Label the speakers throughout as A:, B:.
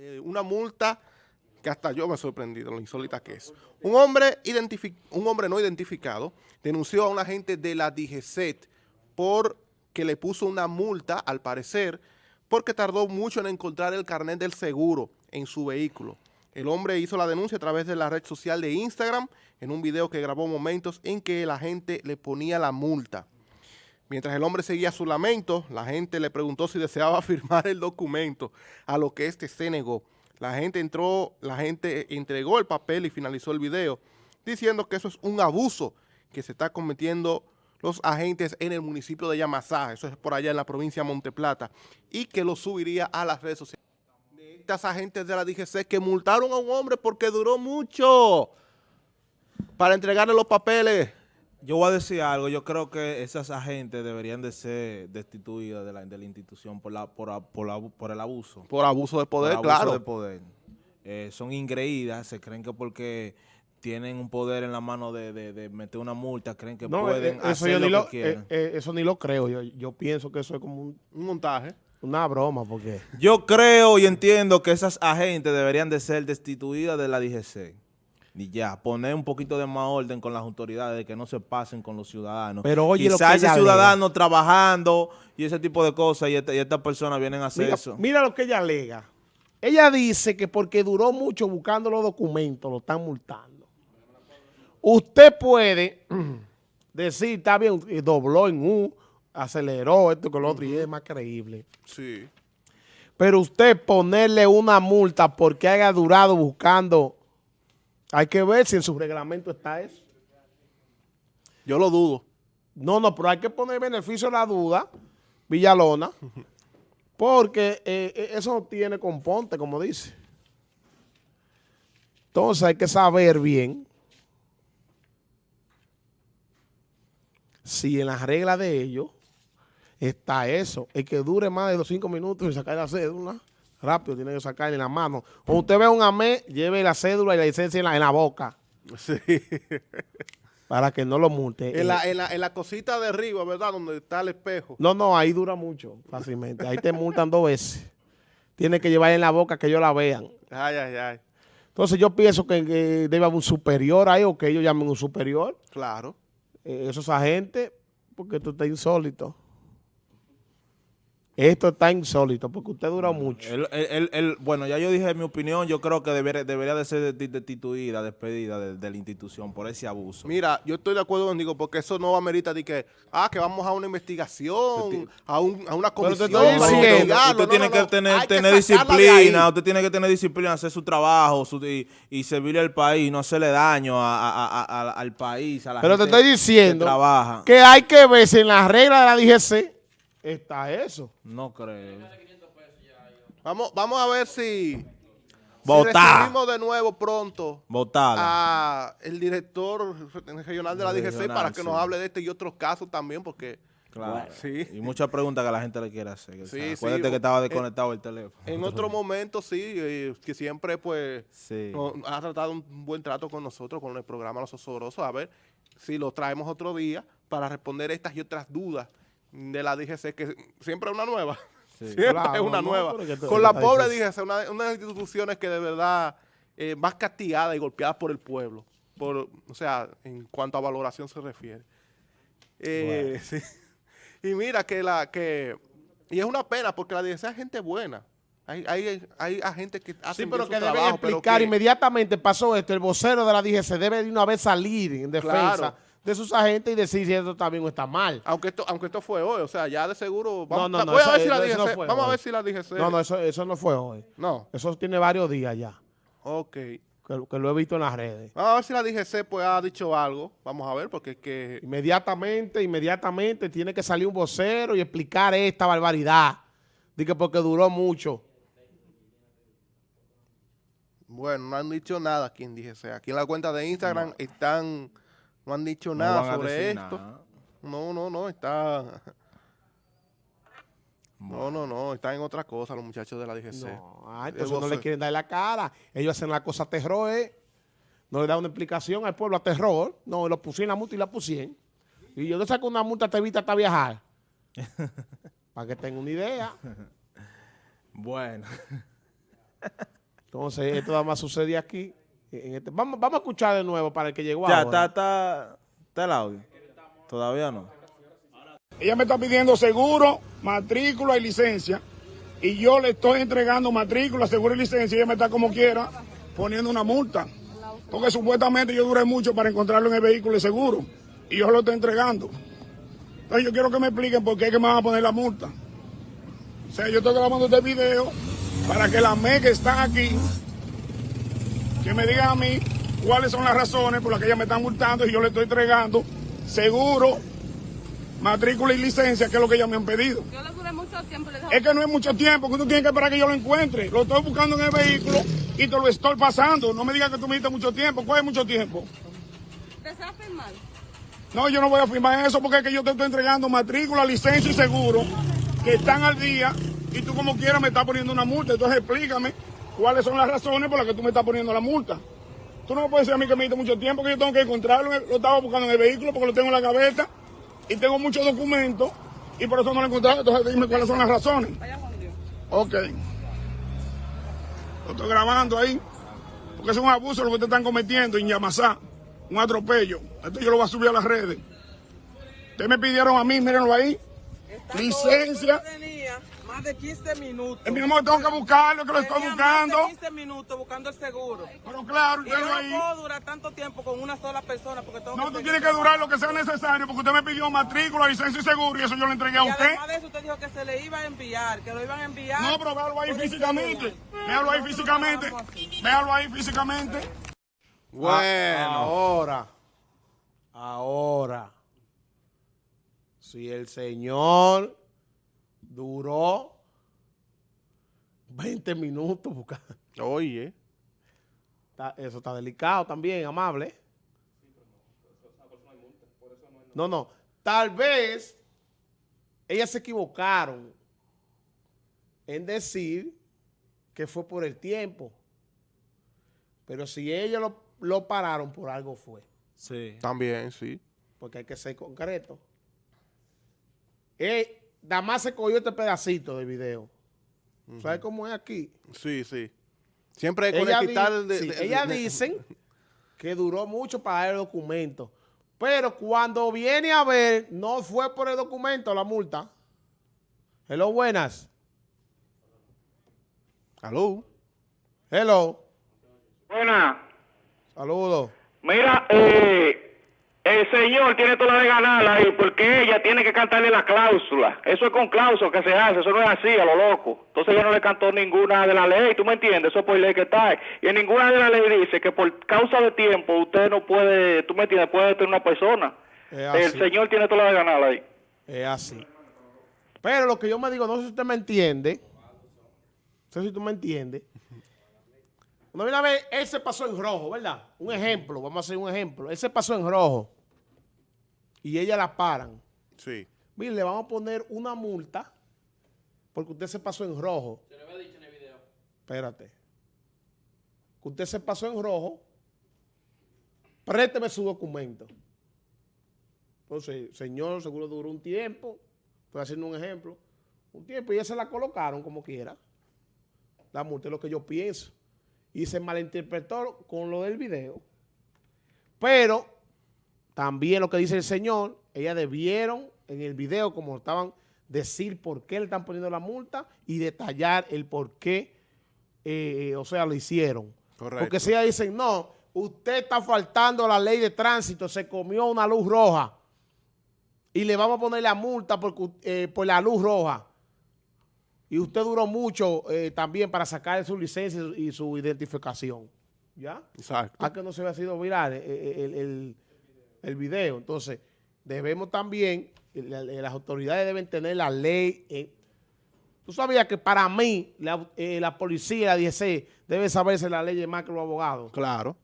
A: eh, una multa que hasta yo me he sorprendido, lo insólita que es. Un hombre, un hombre no identificado denunció a un agente de la DGCET por que le puso una multa, al parecer, porque tardó mucho en encontrar el carnet del seguro en su vehículo. El hombre hizo la denuncia a través de la red social de Instagram en un video que grabó momentos en que el agente le ponía la multa. Mientras el hombre seguía su lamento, la gente le preguntó si deseaba firmar el documento, a lo que este se negó. La gente entró, la gente entregó el papel y finalizó el video, diciendo que eso es un abuso que se está cometiendo los agentes en el municipio de Yamasá, eso es por allá en la provincia de Monteplata, y que lo subiría a las redes sociales. Estas agentes de la DGC que multaron a un hombre porque duró mucho para entregarle los papeles.
B: Yo voy a decir algo, yo creo que esas agentes deberían de ser destituidas de la, de la institución por, la, por, por, por, el abuso.
A: Por abuso de poder,
B: por
A: abuso
B: de poder. Eh, son ingreídas, se creen que porque tienen un poder en la mano de, de, meter una multa, creen que pueden eh, eso hacer lo, que quieren.
C: Eh, eso ni lo creo, yo, yo pienso que eso es como un,
A: un montaje.
C: Una broma, porque...
B: Yo creo y entiendo que esas agentes deberían de ser destituidas de la DGC y ya, poner un poquito de más orden con las autoridades, de que no se pasen con los ciudadanos.
C: Pero oye,
B: Quizás ese ciudadano trabajando y ese tipo de cosas y, estas personas vienen a hacer eso.
C: Mira lo que ella alega. Ella dice que porque duró mucho buscando los documentos, lo están multando. Usted puede decir, está bien, dobló en U, aceleró esto con lo otro y es más creíble.
A: Sí.
C: Pero usted ponerle una multa porque haya durado buscando hay que ver si en su reglamento está eso.
A: Yo lo dudo.
C: No, no, pero hay que poner beneficio a la duda, Villalona, porque eh, eh, eso no tiene componte, como dice. Entonces hay que saber bien si en las reglas de ellos está eso. El que dure más de los cinco minutos y sacar la cédula Rápido, tiene que sacarle en la mano. Cuando usted ve un AME, lleve la cédula y la licencia en la, en la boca.
A: Sí.
C: Para que no lo multe.
A: En la, en, la, en la cosita de arriba, ¿verdad? Donde está el espejo.
C: No, no, ahí dura mucho, fácilmente. Ahí te multan dos veces. Tiene que llevar en la boca que ellos la vean.
A: Ay, ay, ay.
C: Entonces yo pienso que, debe haber un superior ahí o que ellos llamen un superior.
A: Claro.
C: Eh, esos agentes, porque esto está insólito. Esto está insólito porque usted dura mucho.
B: bueno, ya yo dije mi opinión, yo creo que debería, debería de ser destituida, despedida de, la institución por ese abuso.
A: Mira, yo estoy de acuerdo contigo porque eso no va a amerita de que, ah, que vamos a una investigación, a, una comisión.
B: usted tiene que tener, tener disciplina, usted tiene que tener disciplina, hacer su trabajo y, servirle al país, no hacerle daño al país, a la
C: Pero te estoy diciendo
B: que, trabaja.
C: que hay que ver si en las reglas de la DGC está eso.
B: No creo.
A: Vamos, vamos a ver si,
B: Votar.
A: si de nuevo pronto
B: Votar.
A: a el director regional de la DGC para que nos hable de este y otros casos también, porque...
B: Claro. Sí. Y muchas preguntas que la gente le quiere hacer. Sí, Acuérdate que estaba desconectado el teléfono.
A: En otro momento, sí, que siempre pues ha tratado un buen trato con nosotros, con el programa Los Osorosos. A ver si lo traemos otro día para responder estas y otras dudas de la DGC, que siempre es una nueva. siempre es una nueva. Con la pobre DGC, una, de las instituciones que de verdad eh, más castigada y golpeada por el pueblo. Por, o sea, en cuanto a valoración se refiere. Eh, y mira que la que... Y es una pena porque la DGC es gente buena. Hay, hay, hay agentes que hacen
C: Sí, pero que deben explicar inmediatamente pasó esto. El vocero de la DGC debe de una vez salir en defensa de sus agentes y decir si esto está bien o está mal.
A: Aunque esto, aunque esto fue hoy, o sea, ya de seguro... Vamos, no, no, no, a ver si la DGC, vamos a ver si la DGC...
C: No, no, eso, eso no fue hoy.
A: No.
C: Eso tiene varios días ya.
A: Ok.
C: Que, lo he visto en las redes.
A: Vamos a ver si la DGC pues ha dicho algo. Vamos a ver, porque es que...
C: Inmediatamente, inmediatamente tiene que salir un vocero y explicar esta barbaridad. Dice porque duró mucho.
A: Bueno, no han dicho nada aquí en DGC. Aquí en la cuenta de Instagram están no han dicho nada sobre esto. No, no, no, está... No, no, no, están en otra cosa los muchachos de la DGC.
C: No, ay, entonces no le quieren dar la cara. Ellos hacen la cosa terror, ¿eh? No le dan una explicación al pueblo a terror. No, lo pusieron la multa y la pusieron. Y yo le saco una multa, te evita hasta viajar. Para que tenga una idea.
B: bueno.
C: Entonces, esto nada más sucede aquí. En este- vamos, vamos a escuchar de nuevo para el que llegó
B: Ya,
C: ahora.
B: está, está, está el audio. Todavía no.
D: Ella me está pidiendo seguro, matrícula y licencia. Y yo le estoy entregando matrícula, seguro y licencia. Y ella me está como quiera poniendo una multa. Porque supuestamente yo duré mucho para encontrarlo en el vehículo de seguro. Y yo lo estoy entregando. Entonces yo quiero que me expliquen por qué es que me van a poner la multa. O sea, yo estoy grabando este video para que la ME que están aquí, que me digan a mí cuáles son las razones por las que ella me están multando y yo le estoy entregando seguro, matrícula y licencia, que es lo que ellos me han pedido.
E: Yo le duré mucho tiempo. Le
D: Es que no es mucho tiempo, que tú tienes que esperar que yo lo encuentre. Lo estoy buscando en el vehículo y te lo estoy pasando. No me digas que tú me diste mucho tiempo. ¿Cuál es mucho tiempo?
E: ¿Desea firmar?
D: No, yo no voy a firmar eso porque es que yo te estoy entregando matrícula, licencia y seguro que están al día y tú como quieras me estás poniendo una multa. Entonces explícame cuáles son las razones por las que tú me estás poniendo la multa. Tú no me puedes decir a mí que me diste mucho tiempo, que yo tengo que encontrarlo. Lo estaba buscando en el vehículo porque lo tengo en la gaveta y tengo muchos documentos y por eso no lo he encontrado. Entonces dime cuáles son las razones. Ok. Lo estoy grabando ahí. Porque es un abuso lo que te están cometiendo en Yamasá. Un atropello. Esto yo lo voy a subir a las redes. Ustedes me pidieron a mí, mírenlo ahí. Licencia.
F: De 15 minutos.
D: Eh, mi amor, tengo que buscarlo, que lo estoy buscando.
F: Más de 15 minutos buscando el seguro.
D: Pero claro,
F: Y yo no
D: ahí.
F: puedo durar tanto tiempo con una sola persona porque tengo
D: No,
F: que
D: tú tienes que durar lo que sea necesario porque usted me pidió matrícula, licencia y seguro y eso yo le entregué a
F: Y
D: usted.
F: además de eso usted dijo que se le iba a enviar, que lo iban a enviar.
D: No, pero véalo ahí físicamente. Véalo ahí físicamente. Véalo ahí físicamente.
A: Bueno.
C: Ahora, ahora, si el señor duró 20 minutos buscando,
A: Oye.
C: está- eso está delicado también, amable. No, no, tal vez ellas se equivocaron en decir que fue por el tiempo. Pero si ellos lo, lo pararon por algo fue.
B: Sí.
A: También, sí.
C: porque hay que ser concreto. Eh, nada más se cogió este pedacito de video. ¿Sabes cómo es aquí?
A: Sí, sí. Siempre con
C: Ella
A: el
C: di-
A: de,
C: sí,
A: de-
C: ellas
A: de-
C: dicen que duró mucho para dar el documento. Pero cuando viene a ver, no fue por el documento la multa. Hello, buenas.
A: Aló.
C: Hello.
G: Buena.
C: Saludos.
G: Mira, eh, el señor tiene toda la de ganar ahí porque ella tiene que cantarle la cláusula. Eso es con cláusula que se hace, eso no es así, a lo loco. Entonces ella no le cantó ninguna de la ley, ¿tú me entiendes? Eso es por ley que está. Y en ninguna de las leyes dice que por causa de tiempo usted no puede, tú me entiendes, puede tener una persona. El señor tiene toda la de ganar ahí.
C: Es así. Pero lo que yo me digo, no sé si usted me entiende. No sé si tú me entiendes. Cuando viene a ver, él se pasó en rojo, ¿verdad? Un ejemplo, vamos a hacer un ejemplo. Él se pasó en rojo. Y ella la paran.
A: Sí.
C: Mire, le vamos a poner una multa porque usted se pasó en rojo. Se lo había dicho en el video. Espérate. Que usted se pasó en rojo. Présteme su documento. Entonces, señor, seguro duró un tiempo. Estoy haciendo un ejemplo. Un tiempo y ya se la colocaron como quiera. La multa es lo que yo pienso. Y se malinterpretó con lo del video. Pero también lo que dice el señor, ellas debieron en el video, como estaban, decir por qué le están poniendo la multa y detallar el por qué, eh, o sea, lo hicieron.
A: Correcto.
C: Porque si ellas dicen, no, usted está faltando a la ley de tránsito, se comió una luz roja y le vamos a poner la multa por, por la luz roja. Y usted duró mucho eh, también para sacar su licencia y su identificación. ¿Ya?
A: Exacto.
C: Ah, que no se había sido viral eh, eh, el, el- el video. Entonces, debemos también, eh, la- eh, las autoridades deben tener la ley. eh. Tú sabías que para mí, la, eh, la policía, la 16, debe saberse la ley más que los abogados.
A: Claro.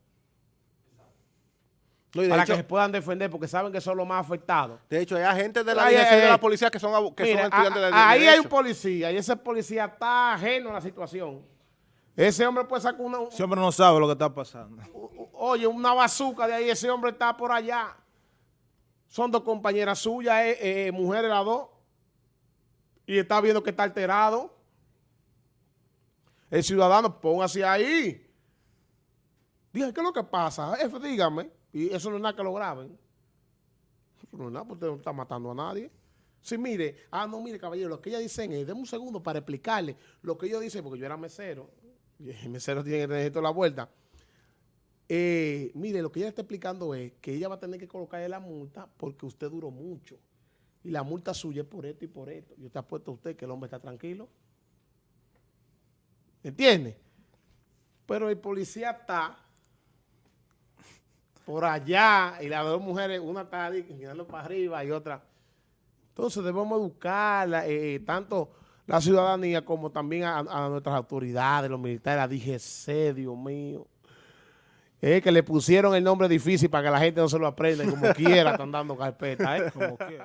A: No,
C: Para
A: hecho,
C: que se puedan defender, porque saben que son los más afectados.
A: de hecho, hay agentes de la
C: Ay,
A: dirección
C: ay,
A: de la policía que son, que
C: Mira,
A: son estudiantes
C: a-
A: de
C: a- ahí hay un policía y ese policía está ajeno a la situación. Ese hombre puede sacar una,
B: Ese hombre no sabe lo que está pasando.
C: oye, una bazuca de ahí, ese hombre está por allá. Son dos compañeras suyas, eh, eh, mujeres las dos. Y está viendo que está alterado. el ciudadano, póngase ahí. Dije, ¿qué es lo que pasa? Dígame. Y eso no es nada que lo graben. Eso no es nada, porque usted no está matando a nadie. Sí, mire, ah, no, mire, caballero, lo que ellas dicen es, denme un segundo para explicarle lo que ellos dicen, porque yo era mesero, el mesero tiene que tener toda la vuelta. Eh, mire, lo que ella está explicando es que ella va a tener que colocarle la multa porque usted duró mucho. Y la multa suya es por esto y por esto. Y usted ha puesto a usted que el hombre está tranquilo. ¿Entiende? Pero el policía está por allá y las dos mujeres, una está mirando para arriba y otra. Entonces debemos educar eh, tanto la ciudadanía como también a, a nuestras autoridades, los militares, la DGC, Dios mío. Que le pusieron el nombre difícil para que la gente no se lo aprenda y como quiera están dando carpeta, ¿eh? Como quiera.